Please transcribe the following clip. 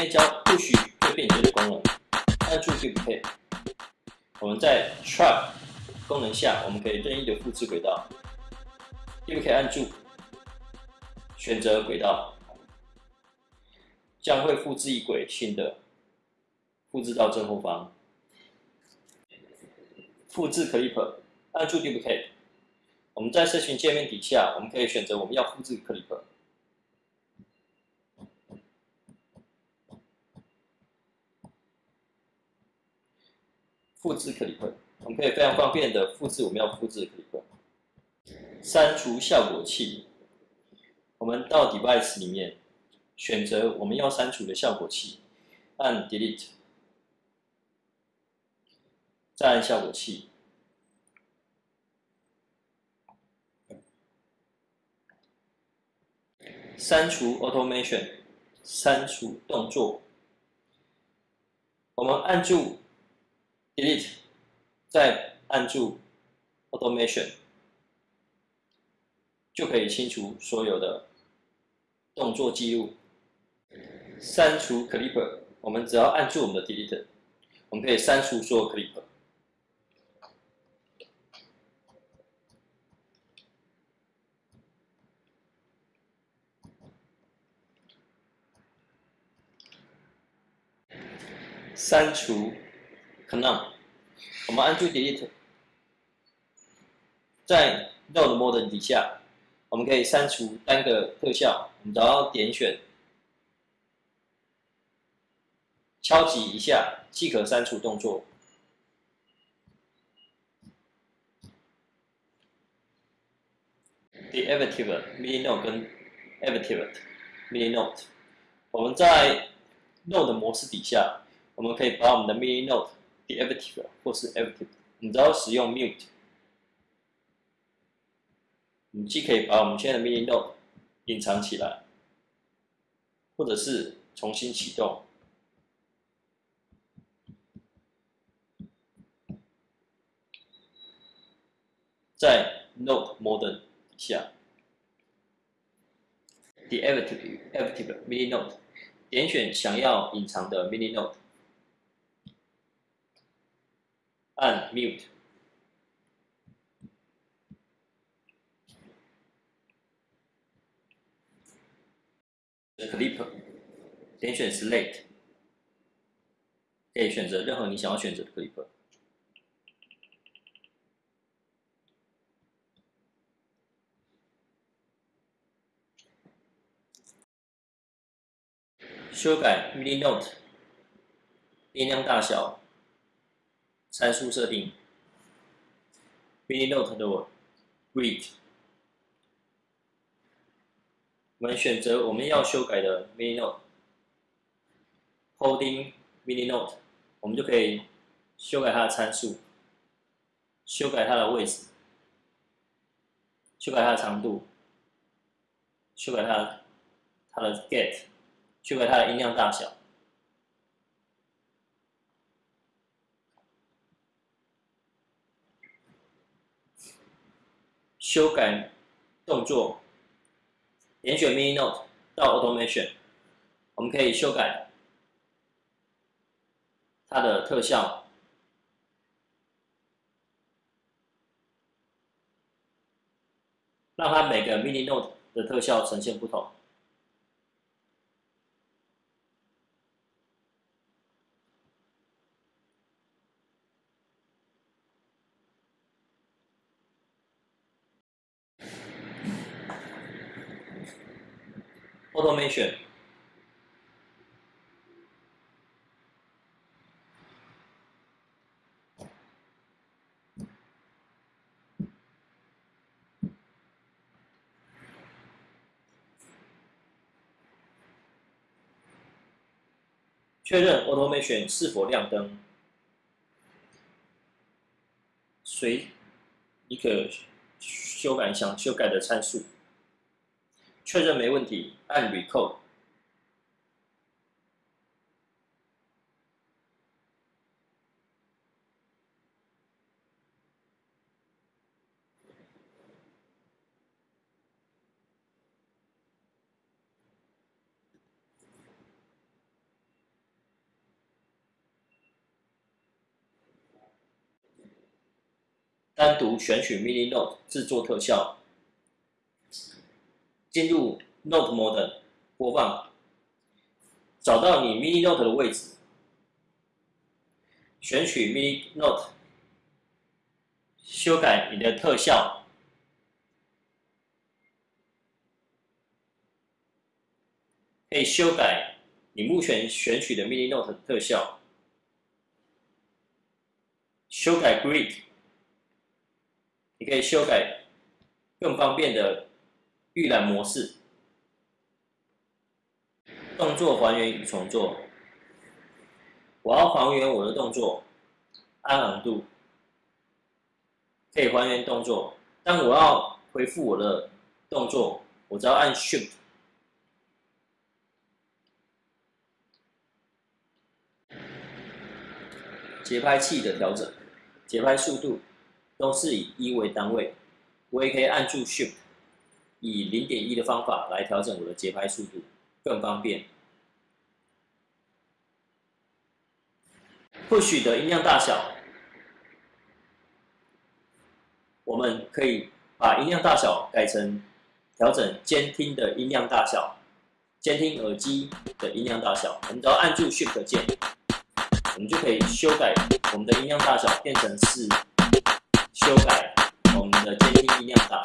添加不许会便捷的功能，按住 Duplicate。我们在 Trap 功能下，我们可以任意的复制轨道。，D 不 K 按住，选择轨道，将会复制一轨新的，复制到正后方。复制 Clip，按住 Duplicate。我们在社群界面底下，我们可以选择我们要复制 Clip。复制 clip，我们可以非常方便的复制我们要复制的 clip。删除效果器，我们到 device 里面选择我们要删除的效果器，按 delete，再按效果器，删除 automation，删除动作，我们按住。Delete，再按住 Automation，就可以清除所有的动作记录。删除 Clip，我们只要按住我们的 Delete，我们可以删除所有 Clip。删除。可能，我们按住 Delete，在 Node Mode 底下，我们可以删除单个特效。我们只要点选，敲击一下即可删除动作。Deactivate Mini Node 跟 Activate Mini Node，我们在 Node 模式底下，我们可以把我们的 Mini Node Active 或是 Active，你只要使用 Mute，你既可以把我们现在的 Mini Node 隐藏起来，或者是重新启动，在 Node Modern 下，Deactive Active Mini Node，点选想要隐藏的 Mini Node。按 Mute。Clip，点选 slate，可以选择任何你想要选择的 Clip。修改 Mini Note，音量大小。参数设定，mini note 的 read，我们选择我们要修改的 mini note，holding mini note，我们就可以修改它的参数，修改它的位置，修改它的长度，修改它它的 get，修改它的音量大小。修改动作，点选 Mini Note 到 Automation，我们可以修改它的特效，让它每个 Mini Note 的特效呈现不同。Automation，确认 Automation 是否亮灯，随你可修改想修改的参数。确认没问题，按 record 单独选取 MINI note 制作特效。进入 Note Mode 播放，找到你 Mini Note 的位置，选取 Mini Note，修改你的特效，可以修改你目前选取的 Mini Note 特效，修改 Grid。你可以修改更方便的预览模式，动作还原与重做。我要还原我的动作，按昂度可以还原动作。但我要恢复我的动作，我只要按 Shift。节拍器的调整，节拍速度。都是以一为单位，我也可以按住 Shift，以零点一的方法来调整我的节拍速度，更方便。Push 的音量大小，我们可以把音量大小改成调整监听的音量大小，监听耳机的音量大小。我们只要按住 Shift 键，我们就可以修改我们的音量大小，变成是。修改我们的监听音量大。